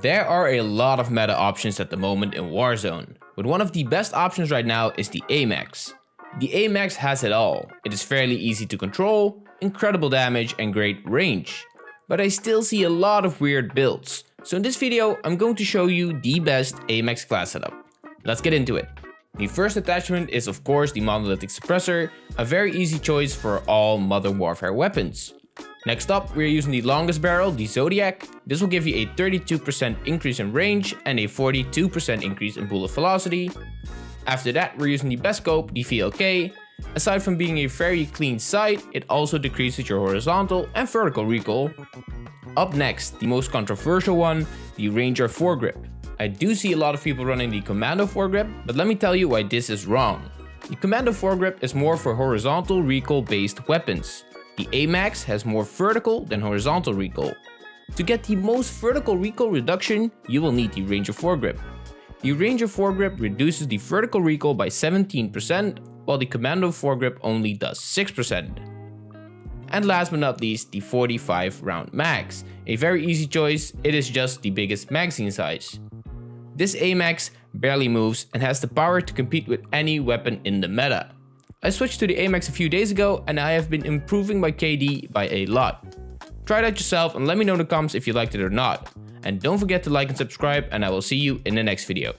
There are a lot of meta options at the moment in Warzone, but one of the best options right now is the AMAX. The AMAX has it all. It is fairly easy to control, incredible damage and great range. But I still see a lot of weird builds, so in this video I'm going to show you the best AMAX class setup. Let's get into it. The first attachment is of course the monolithic suppressor, a very easy choice for all modern warfare weapons. Next up, we're using the longest barrel, the Zodiac. This will give you a 32% increase in range and a 42% increase in bullet velocity. After that, we're using the best scope, the VLK. Aside from being a very clean sight, it also decreases your horizontal and vertical recoil. Up next, the most controversial one, the Ranger foregrip. I do see a lot of people running the Commando foregrip, but let me tell you why this is wrong. The Commando foregrip is more for horizontal recoil based weapons. The AMAX has more vertical than horizontal recoil. To get the most vertical recoil reduction, you will need the Ranger foregrip. The Ranger foregrip reduces the vertical recoil by 17%, while the Commando foregrip only does 6%. And last but not least, the 45 round mags. A very easy choice, it is just the biggest magazine size. This AMAX barely moves and has the power to compete with any weapon in the meta. I switched to the AMAX a few days ago and I have been improving my KD by a lot. Try it out yourself and let me know in the comments if you liked it or not. And don't forget to like and subscribe and I will see you in the next video.